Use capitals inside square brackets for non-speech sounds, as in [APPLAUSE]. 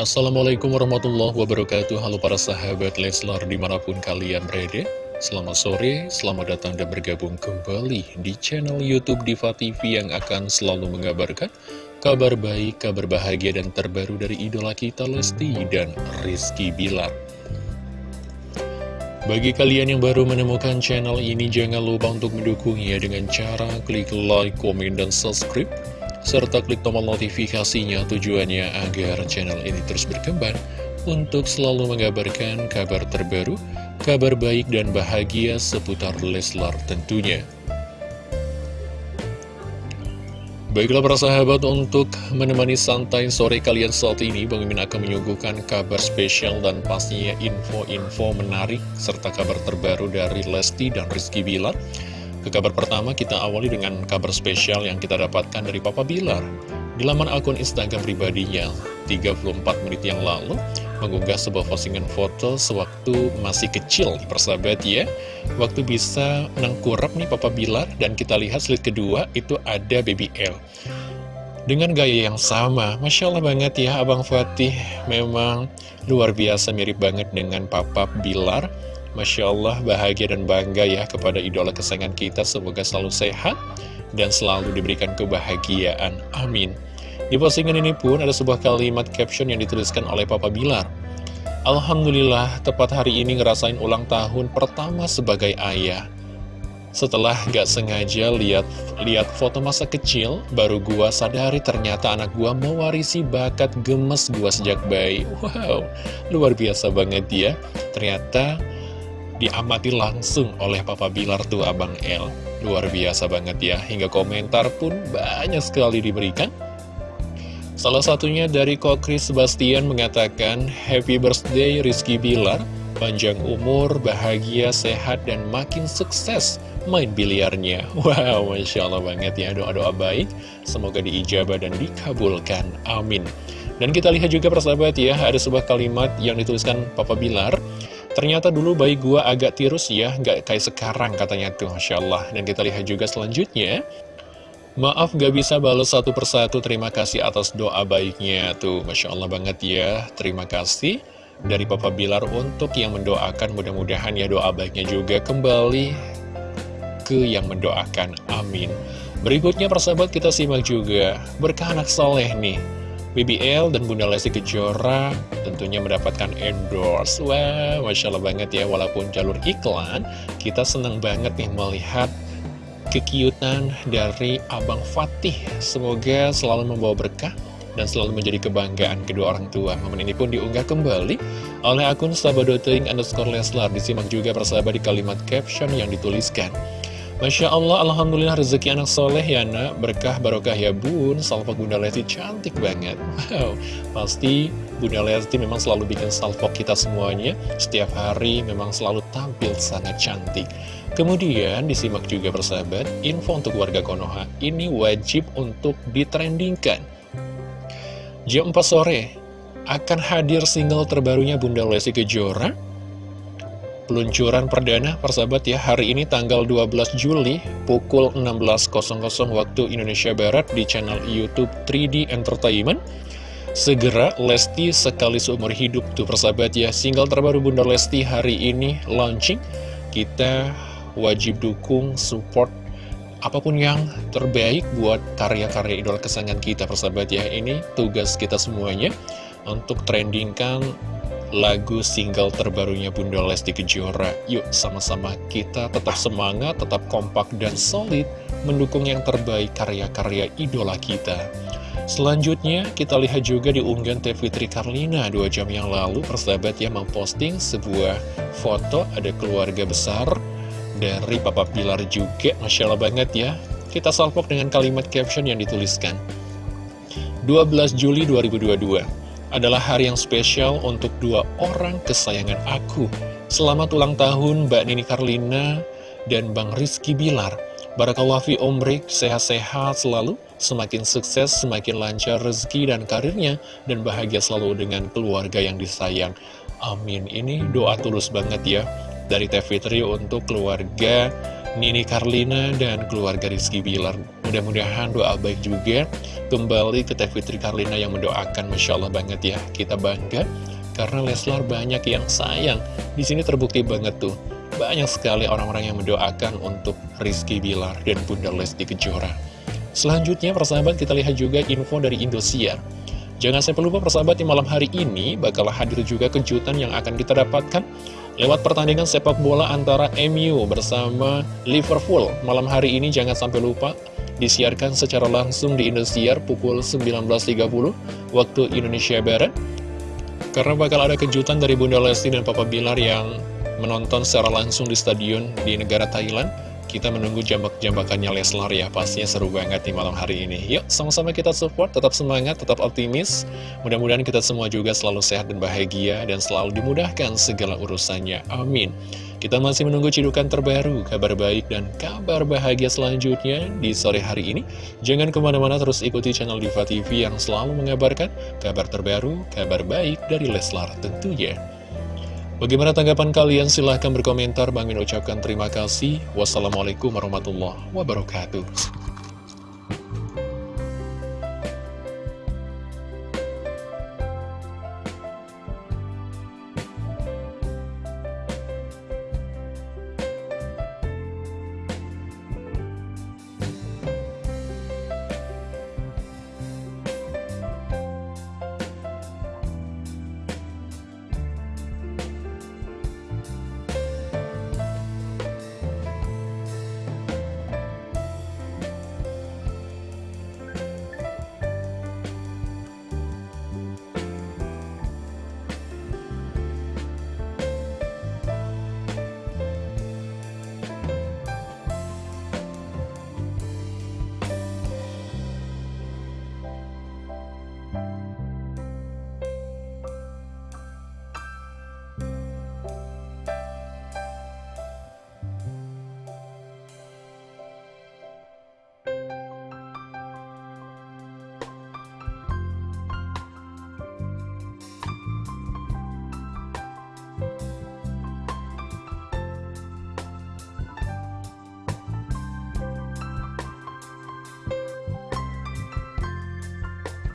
Assalamualaikum warahmatullahi wabarakatuh. Halo para sahabat Leslar di mana pun kalian berada. Selamat sore, selamat datang dan bergabung kembali di channel Youtube Diva TV yang akan selalu mengabarkan kabar baik, kabar bahagia dan terbaru dari idola kita Lesti dan Rizky Bilar. Bagi kalian yang baru menemukan channel ini, jangan lupa untuk mendukungnya dengan cara klik like, komen, dan subscribe serta klik tombol notifikasinya tujuannya agar channel ini terus berkembang untuk selalu mengabarkan kabar terbaru, kabar baik dan bahagia seputar Leslar tentunya. Baiklah para sahabat, untuk menemani santai sore kalian saat ini, Bang Mimin akan menyuguhkan kabar spesial dan pastinya info-info menarik serta kabar terbaru dari Lesti dan Rizky Bilar. Ke kabar pertama kita awali dengan kabar spesial yang kita dapatkan dari Papa Bilar. Di laman akun Instagram pribadinya 34 menit yang lalu mengunggah sebuah postingan foto sewaktu masih kecil persahabat ya. Waktu bisa nengkurap nih Papa Bilar dan kita lihat slide kedua itu ada Baby L. Dengan gaya yang sama, Masya Allah banget ya Abang Fatih. Memang luar biasa mirip banget dengan Papa Bilar Masya Allah bahagia dan bangga ya kepada idola kesayangan kita. Semoga selalu sehat dan selalu diberikan kebahagiaan. Amin. Di postingan ini pun ada sebuah kalimat caption yang dituliskan oleh Papa Bilar. Alhamdulillah tepat hari ini ngerasain ulang tahun pertama sebagai ayah. Setelah gak sengaja lihat lihat foto masa kecil, baru gua sadari ternyata anak gua mewarisi bakat gemes gua sejak bayi. Wow, luar biasa banget ya. Ternyata diamati langsung oleh Papa Bilar tuh Abang L. Luar biasa banget ya, hingga komentar pun banyak sekali diberikan. Salah satunya dari Kok Chris Sebastian mengatakan, Happy birthday Rizky Bilar, panjang umur, bahagia, sehat, dan makin sukses main biliarnya. [LAUGHS] Wow, Masya Allah banget ya, doa-doa baik, semoga diijabah dan dikabulkan. Amin. Dan kita lihat juga persahabat ya, ada sebuah kalimat yang dituliskan Papa Bilar, Ternyata dulu bayi gua agak tirus ya, nggak kayak sekarang katanya tuh, Masya Allah. Dan kita lihat juga selanjutnya, Maaf gak bisa balas satu persatu, terima kasih atas doa baiknya tuh, Masya Allah banget ya, terima kasih dari Papa Bilar untuk yang mendoakan, mudah-mudahan ya doa baiknya juga kembali ke yang mendoakan, amin. Berikutnya persahabat kita simak juga, berkah anak soleh nih, BBL dan Bunda Lesti Kejora tentunya mendapatkan endorse. Wah, Masya Allah banget ya Walaupun jalur iklan Kita senang banget nih melihat kekiutan dari Abang Fatih. Semoga selalu membawa berkah dan selalu menjadi kebanggaan kedua orang tua. Momen ini pun diunggah kembali oleh akun sahabat.ing underscore Leslar. Disimak juga persahabat di kalimat caption yang dituliskan Masya Allah, Alhamdulillah rezeki anak soleh ya nak. Berkah barokah ya bun. Salvok Bunda Lesti cantik banget. Wow, pasti Bunda Lesti memang selalu bikin salvok kita semuanya. Setiap hari memang selalu tampil sangat cantik. Kemudian disimak juga persahabat Info untuk warga Konoha Ini wajib untuk ditrendingkan. Jam 4 sore Akan hadir single terbarunya Bunda Lesti Kejora peluncuran perdana persahabat ya. Hari ini tanggal 12 Juli pukul 16.00 waktu Indonesia Barat di channel Youtube 3D Entertainment. Segera Lesti sekali seumur hidup tuh persahabat ya. Single terbaru Bunda Lesti hari ini launching. Kita wajib dukung support apa pun yang terbaik buat karya-karya idol kesayangan kita persahabat ya. Ini tugas kita semuanya untuk trendingkan lagu single terbarunya Bunda Lesti Kejora. Yuk sama-sama kita tetap semangat, tetap kompak dan solid mendukung yang terbaik karya-karya idola kita. Selanjutnya kita lihat juga di unggahan Teh Fitri Karlina dua jam yang lalu persahabat yang memposting sebuah foto ada keluarga besar dari Papa Pilar juga Masya Allah banget ya kita salpok dengan kalimat caption yang dituliskan 12 Juli 2022 adalah hari yang spesial untuk dua orang kesayangan aku. Selamat ulang tahun Mbak Nini Karlina dan Bang Rizky Bilar. Barakallah fi omrik, sehat-sehat selalu, semakin sukses, semakin lancar rezeki dan karirnya, dan bahagia selalu dengan keluarga yang disayang. Amin. Ini doa tulus banget ya dari Teh Fitri untuk keluarga Nini Karlina dan keluarga Rizky Bilar. Mudah-mudahan doa baik juga kembali ke Teh Fitri Karlina yang mendoakan Masya Allah banget ya. Kita bangga karena Leslar banyak yang sayang. Di sini terbukti banget tuh. Banyak sekali orang-orang yang mendoakan untuk Rizky Bilar dan Bunda Lesti Kejora. Selanjutnya persahabat kita lihat juga info dari Indosiar. Jangan sampai lupa persahabat di malam hari ini bakal hadir juga kejutan yang akan kita dapatkan lewat pertandingan sepak bola antara MU bersama Liverpool. Malam hari ini jangan sampai lupa disiarkan secara langsung di Indosiar pukul 19.30 waktu Indonesia Barat. Karena bakal ada kejutan dari Bunda Lesti dan Papa Bilar yang menonton secara langsung di stadion di negara Thailand kita menunggu jambak-jambakannya Leslar ya, pastinya seru banget di malam hari ini. Yuk, sama-sama kita support, tetap semangat, tetap optimis. Mudah-mudahan kita semua juga selalu sehat dan bahagia, dan selalu dimudahkan segala urusannya. Amin. Kita masih menunggu cidukan terbaru, kabar baik dan kabar bahagia selanjutnya di sore hari ini. Jangan ke mana-mana terus ikuti channel Diva TV yang selalu mengabarkan kabar terbaru, kabar baik dari Leslar tentunya. Bagaimana tanggapan kalian? Silahkan berkomentar. Bang Min ucapkan terima kasih. Wassalamualaikum warahmatullahi wabarakatuh.